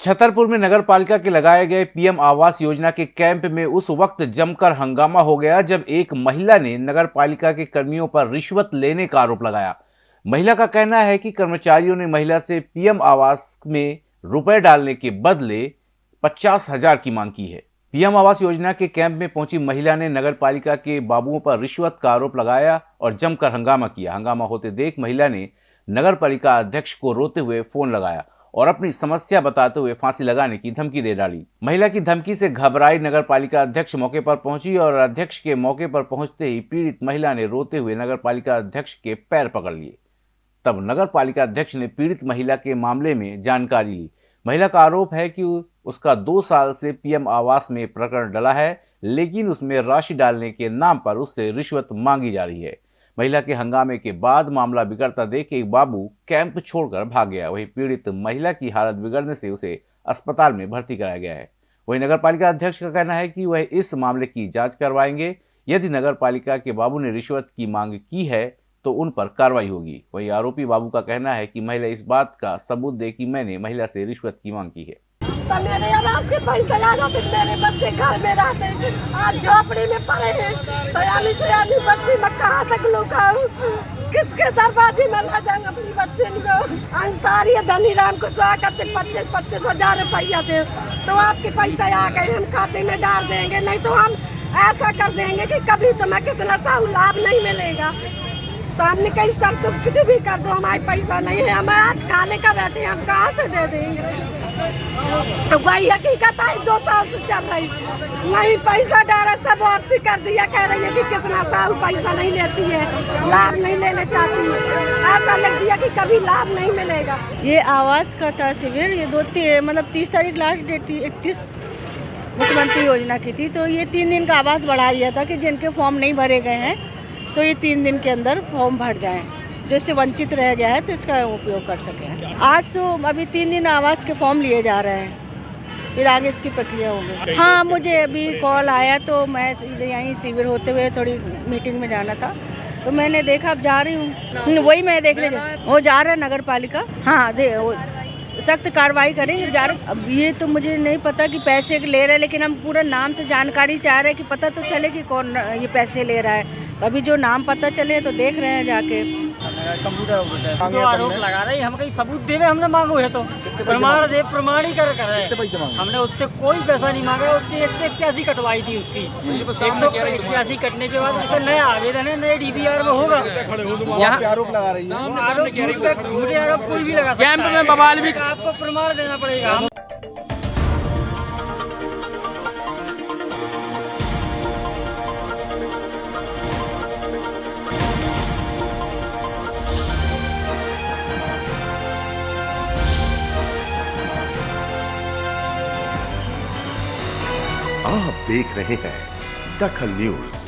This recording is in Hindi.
छतरपुर में नगर पालिका के लगाए गए पीएम आवास योजना के कैंप में उस वक्त जमकर हंगामा हो गया जब एक महिला ने नगर पालिका के कर्मियों पर रिश्वत लेने का आरोप लगाया। महिला का कहना है कि कर्मचारियों ने महिला से पीएम आवास में रुपए डालने के बदले पचास हज़ार की मांग की है। पीएम आवास योजना के कैंप में पहुँची महिला ने नगर पालिका के बाबुओं पर रिश्वत का आरोप लगाया और जमकर हंगामा किया। हंगामा होते देख महिला ने नगर पालिका अध्यक्ष को रोते हुए फ़ोन लगाया। और अपनी समस्या बताते हुए फांसी लगाने की धमकी दे डाली। महिला की धमकी से घबराई नगर पालिका अध्यक्ष मौके पर पहुँची और अध्यक्ष के मौके पर पहुँचते ही पीड़ित महिला ने रोते हुए नगर पालिका अध्यक्ष के पैर पकड़ लिए। तब नगर पालिका अध्यक्ष ने पीड़ित महिला के मामले में जानकारी ली। महिला का आरोप है कि उसका दो साल से पीएम आवास में प्रकरण डला है, लेकिन उसमें राशि डालने के नाम पर उससे रिश्वत मांगी जा रही है। महिला के हंगामे के बाद मामला बिगड़ता देख एक बाबू कैंप छोड़कर भाग गया। वहीं पीड़ित महिला की हालत बिगड़ने से उसे अस्पताल में भर्ती कराया गया है। वहीं नगर पालिका अध्यक्ष का कहना है कि वह इस मामले की जाँच करवाएँगे। यदि नगर पालिका के बाबू ने रिश्वत की मांग की है तो उन पर कार्रवाई होगी। वहीं आरोपी बाबू का कहना है कि महिला इस बात का सबूत दे कि मैंने महिला से रिश्वत की मांग की है। तो मेरे आवाज़ आ जाते मेरे बच्चे घर में रहते झोपड़ी में पड़े हैं। तक लुकाऊं किसके दरवाजे में ला जाऊँगा अपनी बच्चे को? अंसारी धनी राम को स्वागत पच्चीस पच्चीस हज़ार रुपया दे। तो आपके पैसे आ गए, हम खाते में डाल देंगे, नहीं तो हम ऐसा कर देंगे कि कभी तुम्हें किसी सा लाभ नहीं मिलेगा। तो हमने कही सर तुम कुछ भी कर दो, हमारे पैसा नहीं है हमें आज खाने का बैठे हम कहाँ से दे देंगे? तो वही हकीकत आई, दो साल से चल रही। नहीं, पैसा डाला सब वापसी कर दिया, कह रही है कि किसना साहू पैसा नहीं लेती है, लाभ नहीं लेने चाहती है। ऐसा लग दिया कि कभी लाभ नहीं मिलेगा। ये आवास का था शिविर ये दो मतलब तीस तारीख लास्ट डेट थी, इकतीस मुख्यमंत्री योजना की थी तो ये तीन दिन का आवास बढ़ा दिया था कि जिनके फॉर्म नहीं भरे गए हैं। तो ये तीन दिन के अंदर फॉर्म भर जाएँ। जो इससे वंचित रह गया है तो इसका उपयोग कर सकें आज तो अभी तीन दिन आवास के फॉर्म लिए जा रहे हैं। फिर आगे इसकी प्रक्रिया होगी। हाँ मुझे अभी कॉल आया तो मैं यहीं शिविर होते हुए थोड़ी मीटिंग में जाना था। तो मैंने देखा अब जा रही हूँ। वही मैं देखने जा वो जा रहा है नगर पालिका हाँ दे सख्त कार्रवाई करेंगे अब ये तो मुझे नहीं पता कि पैसे ले रहे हैं, लेकिन हम पूरा नाम से जानकारी चाह रहे हैं कि पता तो चले कि कौन ये पैसे ले रहा है। तो अभी जो नाम पता चले तो देख रहे हैं जाके। कंप्यूटर तो आरोप लगा रहे हम कहीं सबूत देवे हमने मांगो है तो। प्रमाण दे प्रमाण ही कर रहे हमने उससे कोई पैसा नहीं मांगा उसकी एक सौ इक्यासी कटवाई थी उसकी। एक सौ इक्यासी कटने के बाद उसका नया आवेदन है नए डीबीआर में होगा। यहाँ आरोप लगा रही है। झूठे आरोप कोई भी लगा कैंप में बवाल भी आपको प्रमाण देना पड़ेगा। आप देख रहे हैं दखल न्यूज़।